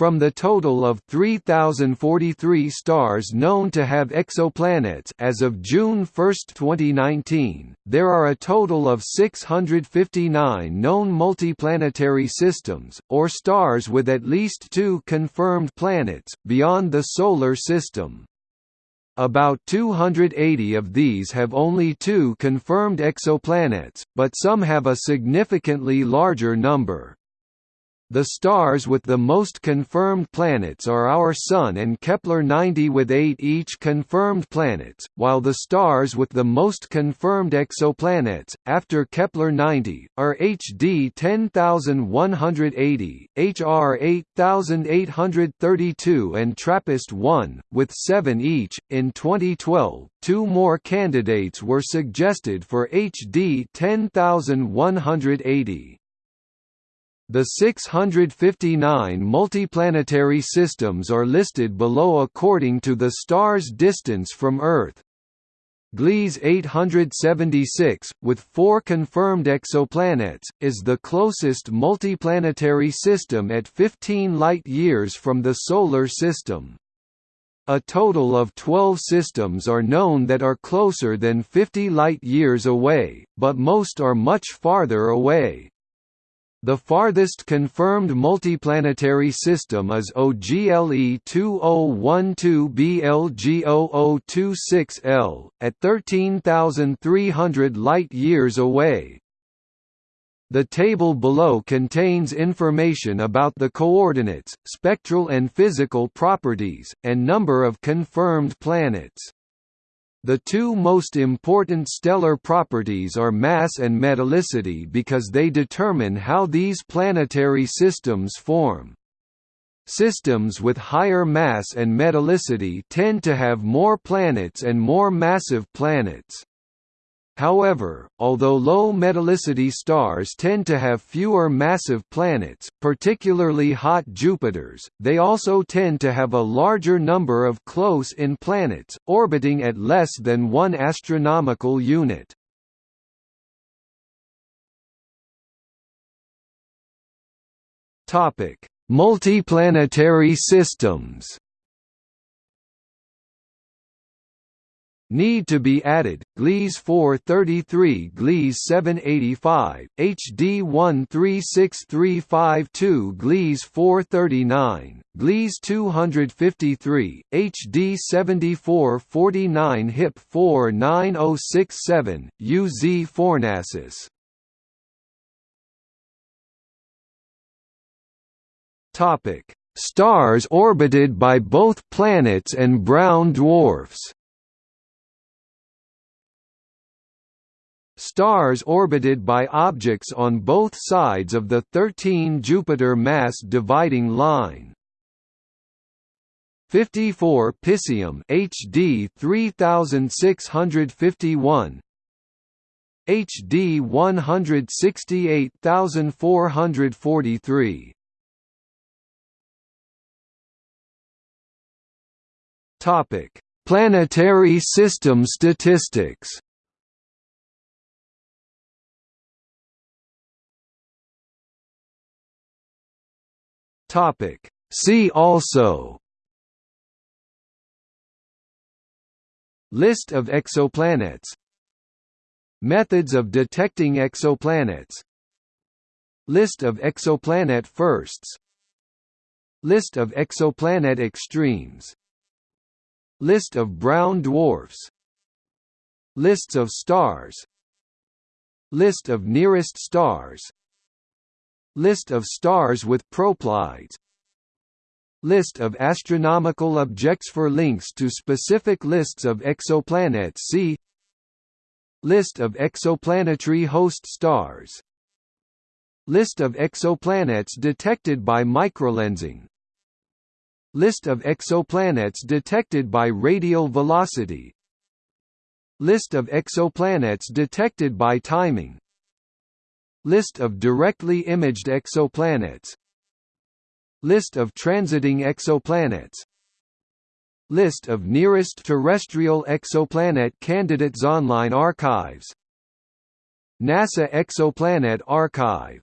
From the total of 3043 stars known to have exoplanets as of June 1, 2019, there are a total of 659 known multiplanetary systems or stars with at least 2 confirmed planets beyond the solar system. About 280 of these have only two confirmed exoplanets, but some have a significantly larger number. The stars with the most confirmed planets are our Sun and Kepler-90 with eight each confirmed planets, while the stars with the most confirmed exoplanets, after Kepler-90, are HD 10180, HR 8832 and TRAPPIST-1, with seven each. In 2012, two more candidates were suggested for HD 10180. The 659 multiplanetary systems are listed below according to the star's distance from Earth. Gliese 876, with four confirmed exoplanets, is the closest multiplanetary system at 15 light-years from the Solar System. A total of 12 systems are known that are closer than 50 light-years away, but most are much farther away. The farthest confirmed multiplanetary system is OGLE 2012BLG0026L, at 13,300 light-years away. The table below contains information about the coordinates, spectral and physical properties, and number of confirmed planets. The two most important stellar properties are mass and metallicity because they determine how these planetary systems form. Systems with higher mass and metallicity tend to have more planets and more massive planets. However, although low metallicity stars tend to have fewer massive planets, particularly hot Jupiters, they also tend to have a larger number of close-in planets, orbiting at less than one astronomical unit. Multiplanetary systems Need to be added, Gliese 433 Gliese 785, HD 136352 Gliese 439, Gliese 253, HD 7449 HIP 49067, UZ Topic: Stars orbited by both planets and brown dwarfs. Stars orbited by objects on both sides of the 13 Jupiter mass dividing line. 54 Piscium HD 3651 HD 168443 Topic Planetary system statistics Topic. See also. List of exoplanets. Methods of detecting exoplanets. List of exoplanet firsts. List of exoplanet extremes. List of brown dwarfs. Lists of stars. List of nearest stars List of stars with proplyds List of astronomical objects For links to specific lists of exoplanets. See List of exoplanetary host stars. List of exoplanets detected by microlensing. List of exoplanets detected by radial velocity. List of exoplanets detected by timing List of directly imaged exoplanets. List of transiting exoplanets. List of nearest terrestrial exoplanet candidates Online archives. NASA Exoplanet Archive